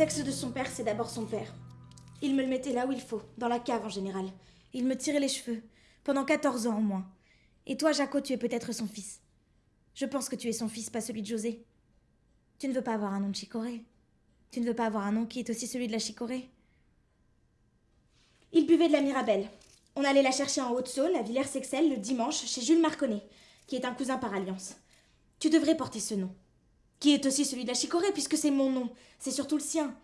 Sexe de son père, c'est d'abord son père. Il me le mettait là où il faut, dans la cave en général. Il me tirait les cheveux, pendant 14 ans au moins. Et toi, Jaco, tu es peut-être son fils. Je pense que tu es son fils, pas celui de José. Tu ne veux pas avoir un nom de chicorée. Tu ne veux pas avoir un nom qui est aussi celui de la chicorée. Il buvait de la Mirabelle. On allait la chercher en Haute-Saône, à Villers-Sexel, le dimanche, chez Jules Marconnet, qui est un cousin par alliance. Tu devrais porter ce nom. Qui est aussi celui de la chicorée, puisque c'est mon nom. C'est surtout le sien.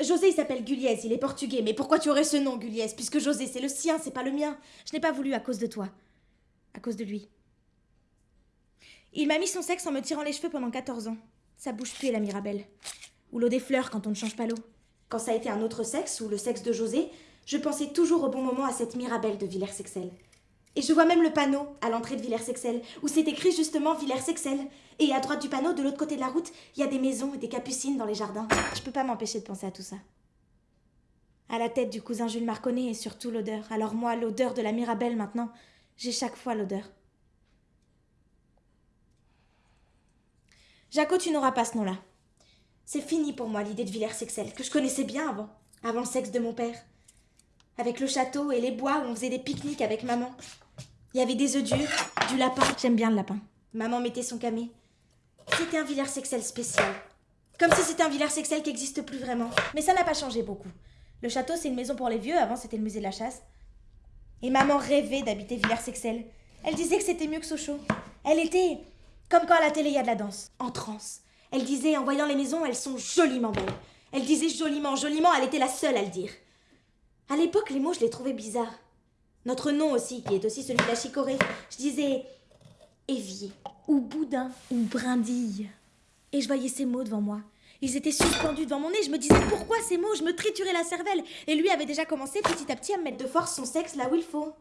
José, il s'appelle Guliez, il est portugais. Mais pourquoi tu aurais ce nom, Guliez Puisque José, c'est le sien, c'est pas le mien. Je n'ai pas voulu à cause de toi. À cause de lui. Il m'a mis son sexe en me tirant les cheveux pendant 14 ans. Sa bouche puait la Mirabelle. Ou l'eau des fleurs quand on ne change pas l'eau. Quand ça a été un autre sexe, ou le sexe de José, je pensais toujours au bon moment à cette Mirabelle de Villers-Sexel. Et je vois même le panneau à l'entrée de Villers-Sexel, où c'est écrit justement Villers-Sexel. Et à droite du panneau, de l'autre côté de la route, il y a des maisons et des capucines dans les jardins. Je peux pas m'empêcher de penser à tout ça. À la tête du cousin Jules Marconnet et surtout l'odeur. Alors moi, l'odeur de la Mirabelle maintenant, j'ai chaque fois l'odeur. Jaco, tu n'auras pas ce nom-là. C'est fini pour moi l'idée de Villers-Sexel, que je connaissais bien avant, avant le sexe de mon père. Avec le château et les bois où on faisait des pique-niques avec maman. Il y avait des œufs durs, du lapin. J'aime bien le lapin. Maman mettait son camé. C'était un Villers-Sexel spécial. Comme si c'était un Villers-Sexel qui n'existe plus vraiment. Mais ça n'a pas changé beaucoup. Le château, c'est une maison pour les vieux, avant c'était le musée de la chasse. Et maman rêvait d'habiter Villers-Sexel. Elle disait que c'était mieux que Sochaux. Elle était comme quand à la télé il y a de la danse, en transe. Elle disait, en voyant les maisons, elles sont joliment belles. Elle disait joliment, joliment, elle était la seule à le dire. À l'époque, les mots, je les trouvais bizarres. Notre nom aussi, qui est aussi celui de la chicorée. Je disais évier, ou boudin, ou brindille. Et je voyais ces mots devant moi. Ils étaient suspendus devant mon nez. Je me disais pourquoi ces mots? Je me triturais la cervelle. Et lui avait déjà commencé petit à petit à me mettre de force son sexe là où il faut.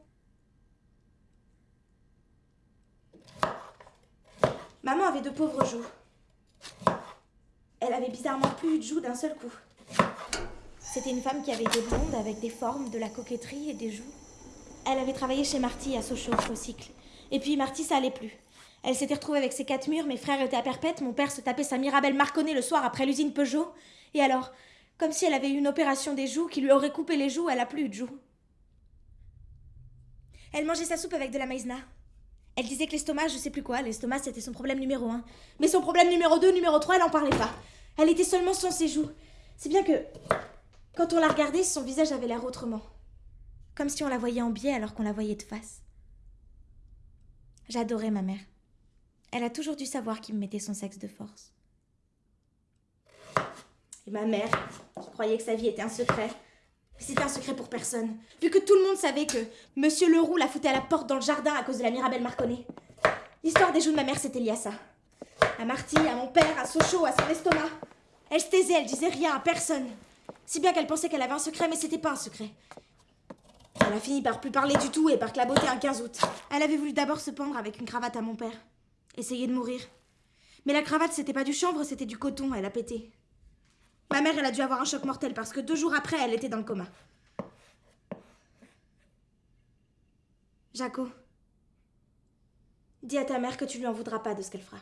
Maman avait de pauvres joues. Elle avait bizarrement plus de joues d'un seul coup. C'était une femme qui avait des blondes avec des formes, de la coquetterie et des joues. Elle avait travaillé chez Marty à Sochaux, au cycle. Et puis Marty, ça allait plus. Elle s'était retrouvée avec ses quatre murs, mes frères étaient à perpète, mon père se tapait sa Mirabelle Marconnet le soir après l'usine Peugeot. Et alors, comme si elle avait eu une opération des joues qui lui aurait coupé les joues, elle a plus eu de joues. Elle mangeait sa soupe avec de la maïzena. Elle disait que l'estomac, je sais plus quoi, l'estomac c'était son problème numéro un. Mais son problème numéro deux, numéro trois, elle en parlait pas. Elle était seulement sans ses joues. C'est bien que, quand on la regardait, son visage avait l'air autrement. Comme si on la voyait en biais alors qu'on la voyait de face. J'adorais ma mère. Elle a toujours dû savoir qui me mettait son sexe de force. Et ma mère, qui croyait que sa vie était un secret, c'était un secret pour personne, vu que tout le monde savait que Monsieur Leroux la foutait à la porte dans le jardin à cause de la Mirabelle Marconnet. L'histoire des joues de ma mère, c'était lié à ça. À Marty, à mon père, à Sochaux, à son estomac. Elle se taisait, elle disait rien à personne. Si bien qu'elle pensait qu'elle avait un secret, mais c'était pas un secret. Elle a fini par plus parler du tout et par claboter un 15 août. Elle avait voulu d'abord se pendre avec une cravate à mon père. Essayer de mourir. Mais la cravate, c'était pas du chanvre, c'était du coton, elle a pété. Ma mère, elle a dû avoir un choc mortel parce que deux jours après, elle était dans le coma. Jaco, dis à ta mère que tu lui en voudras pas de ce qu'elle fera.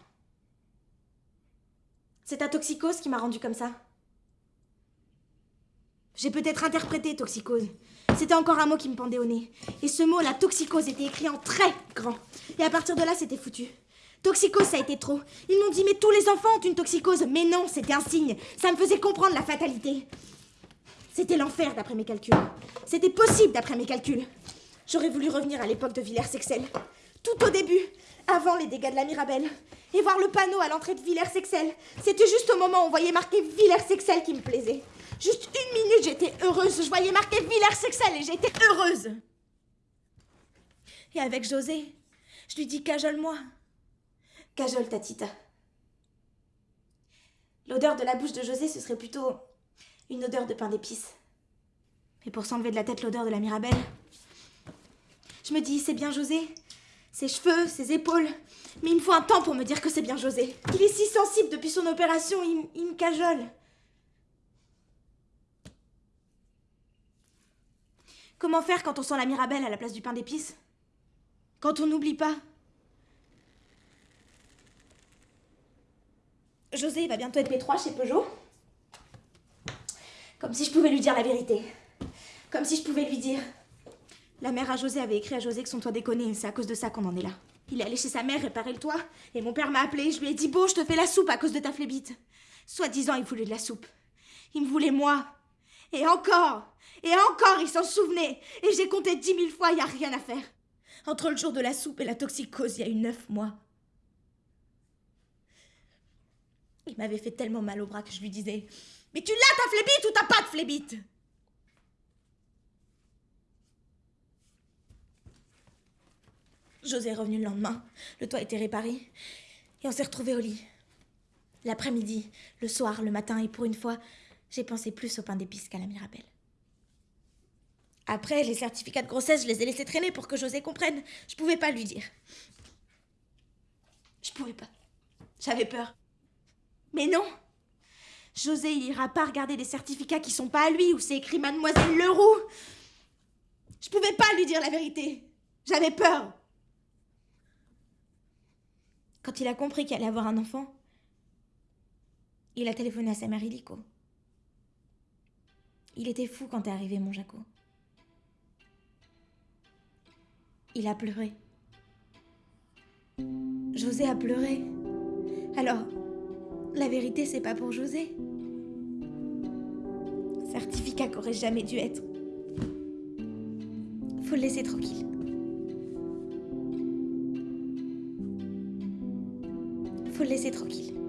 C'est ta toxicose qui m'a rendue comme ça. J'ai peut-être interprété toxicose. C'était encore un mot qui me pendait au nez. Et ce mot, la toxicose, était écrit en très grand. Et à partir de là, c'était foutu. Toxicose, ça a été trop. Ils m'ont dit, mais tous les enfants ont une toxicose. Mais non, c'était un signe. Ça me faisait comprendre la fatalité. C'était l'enfer d'après mes calculs. C'était possible d'après mes calculs. J'aurais voulu revenir à l'époque de Villers-Sexel. Tout au début, avant les dégâts de la Mirabelle. Et voir le panneau à l'entrée de Villers-Sexel. C'était juste au moment où on voyait marqué Villers-Sexel qui me plaisait. Juste une minute, heureuse. Je voyais marqué Villers-Sexel et j'étais heureuse. Et avec José, je lui dis cajole-moi. Cajole, Tatita. L'odeur de la bouche de José, ce serait plutôt une odeur de pain d'épices. Et pour s'enlever de la tête l'odeur de la Mirabelle, je me dis, c'est bien José. Ses cheveux, ses épaules. Mais il me faut un temps pour me dire que c'est bien José. Il est si sensible depuis son opération, il, il me cajole. Comment faire quand on sent la Mirabelle à la place du pain d'épices? Quand on n'oublie pas? José va bientôt être P3 chez Peugeot. Comme si je pouvais lui dire la vérité. Comme si je pouvais lui dire. La mère à José avait écrit à José que son toit déconnait c'est à cause de ça qu'on en est là. Il est allé chez sa mère réparer le toit et mon père m'a appelé. Je lui ai dit Beau, je te fais la soupe à cause de ta flébite. Soi-disant, il voulait de la soupe. Il me voulait moi. Et encore Et encore, il s'en souvenait Et j'ai compté dix mille fois, il n'y a rien à faire. Entre le jour de la soupe et la toxicose, il y a eu neuf mois. Il m'avait fait tellement mal au bras que je lui disais Mais tu l'as ta flébite ou t'as pas de flébite José est revenu le lendemain. Le toit était réparé. Et on s'est retrouvés au lit. L'après-midi, le soir, le matin, et pour une fois, j'ai pensé plus au pain d'épices qu'à la Mirabelle. Après, les certificats de grossesse, je les ai laissés traîner pour que José comprenne. Je pouvais pas lui dire. Je pouvais pas. J'avais peur. Mais non José, il ira pas regarder des certificats qui sont pas à lui, où c'est écrit Mademoiselle Leroux. Je pouvais pas lui dire la vérité. J'avais peur. Quand il a compris qu'il allait avoir un enfant, il a téléphoné à sa mère Illico. Il était fou quand est arrivé mon Jaco. Il a pleuré. José a pleuré. Alors, la vérité, c'est pas pour José. Certificat qu'aurait jamais dû être. Faut le laisser tranquille. Faut le laisser tranquille.